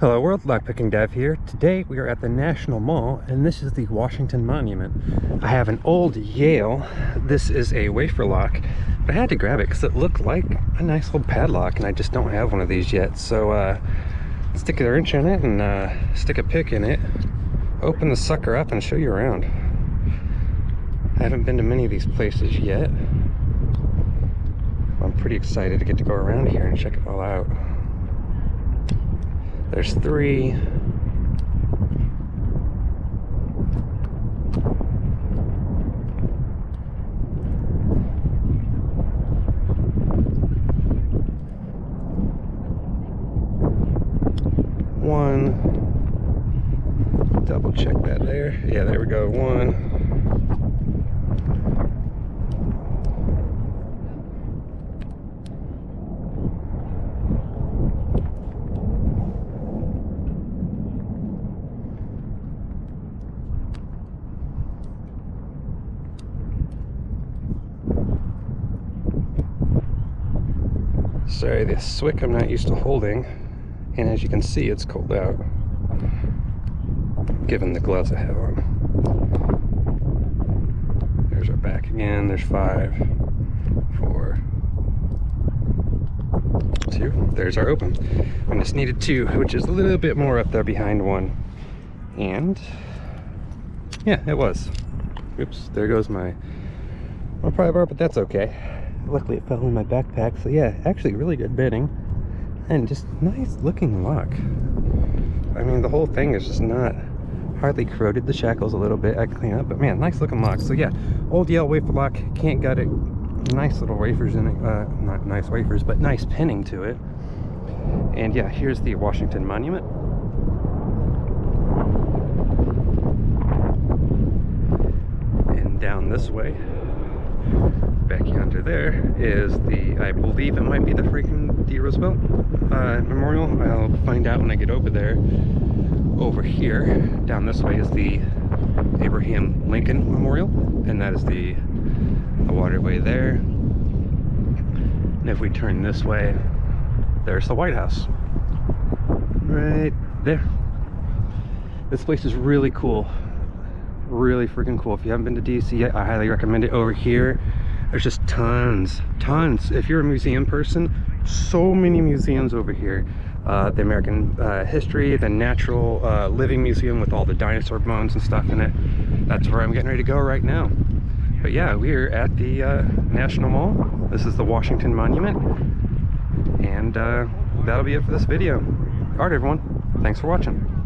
Hello world, Lockpicking Dev here. Today we are at the National Mall and this is the Washington Monument. I have an old Yale. This is a wafer lock, but I had to grab it because it looked like a nice old padlock and I just don't have one of these yet. So uh, stick a wrench in it and uh, stick a pick in it, open the sucker up and show you around. I haven't been to many of these places yet. I'm pretty excited to get to go around here and check it all out. There's three. One. Double check that there. Yeah, there we go. One. Sorry, this Swick I'm not used to holding. And as you can see, it's cold out. Given the gloves I have on. There's our back again. There's five, four, two. There's our open. I just needed two, which is a little bit more up there behind one. And yeah, it was. Oops, there goes my, my pry bar, but that's okay luckily it fell in my backpack so yeah actually really good bitting. And just nice looking lock i mean the whole thing is just not hardly corroded the shackles a little bit i clean up but man nice looking lock so yeah old yale wafer lock can't gut it. Nice little wafers in it uh not nice wafers but nice pinning to it. And yeah here's the washington monument. And down this way back yonder there is the, I believe it might be the Franklin D. Roosevelt uh, Memorial. I'll find out when I get over there. Over here, down this way is the Abraham Lincoln Memorial, and that is the, the waterway there. And if we turn this way, there's the White House. Right there. This place is really cool really freaking cool if you haven't been to dc yet i highly recommend it over here there's just tons tons. If you're a museum person so many museums over here. Uh, the American uh, history the natural uh, living museum with all the dinosaur bones and stuff in it. That's where I'm getting ready to go right now. But yeah we're at the uh, National Mall. This is the Washington Monument. And uh, that'll be it for this video. Alright everyone. Thanks for watching